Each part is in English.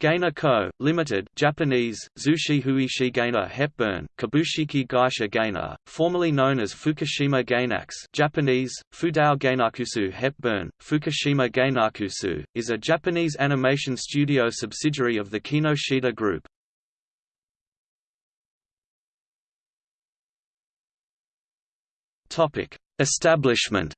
Gaina Co., Limited, Japanese, Zushi Huishi Gaina Hepburn, Kabushiki Gaisha Gaina, formerly known as Fukushima Gainax Japanese, Fudao Gainakusu Hepburn, Fukushima Gainakusu, is a Japanese animation studio subsidiary of the Kinoshita Group. Establishment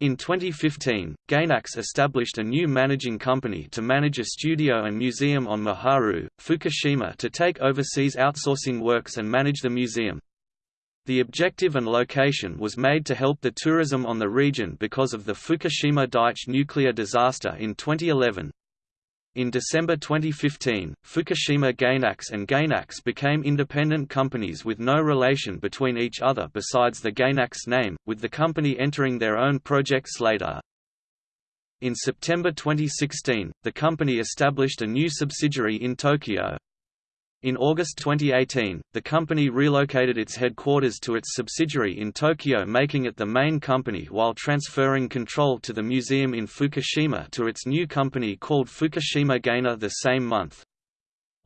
In 2015, Gainax established a new managing company to manage a studio and museum on Miharu, Fukushima to take overseas outsourcing works and manage the museum. The objective and location was made to help the tourism on the region because of the Fukushima Daiichi nuclear disaster in 2011. In December 2015, Fukushima Gainax and Gainax became independent companies with no relation between each other besides the Gainax name, with the company entering their own projects later. In September 2016, the company established a new subsidiary in Tokyo. In August 2018, the company relocated its headquarters to its subsidiary in Tokyo making it the main company while transferring control to the museum in Fukushima to its new company called Fukushima Gaina the same month.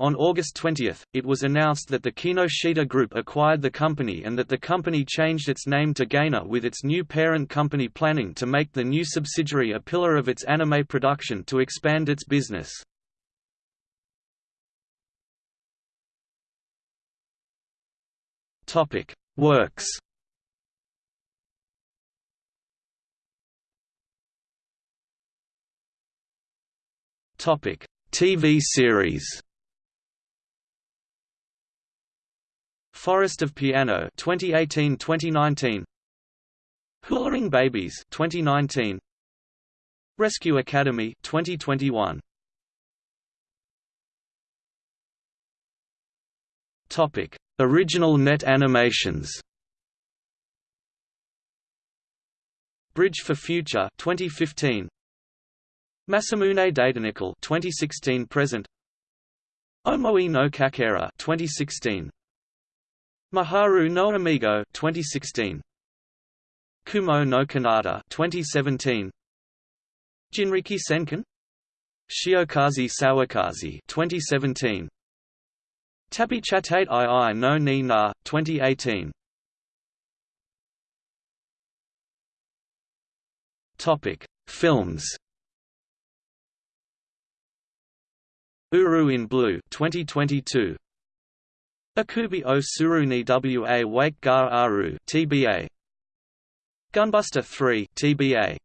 On August 20, it was announced that the Kinoshita Group acquired the company and that the company changed its name to Gaina with its new parent company planning to make the new subsidiary a pillar of its anime production to expand its business. Topic: Works. Topic: TV series. Forest of Piano 2018-2019 Hularing Babies 2019 Rescue Academy 2021 Topic Original net animations. Bridge for Future 2015 Masamune Datenicle 2016 present. Omoi no Kakera 2016 Maharu no Amigo 2016 Kumo no Kanata 2017 Jinriki Senkan. Shiokaze Sawakaze 2017 Tabi Chatate II no Ni Na, 2018 Topic: Films. Uru in Blue 2022. Akubi o Suru ni wa Wake Gar Aru TBA. Gunbuster 3 TBA.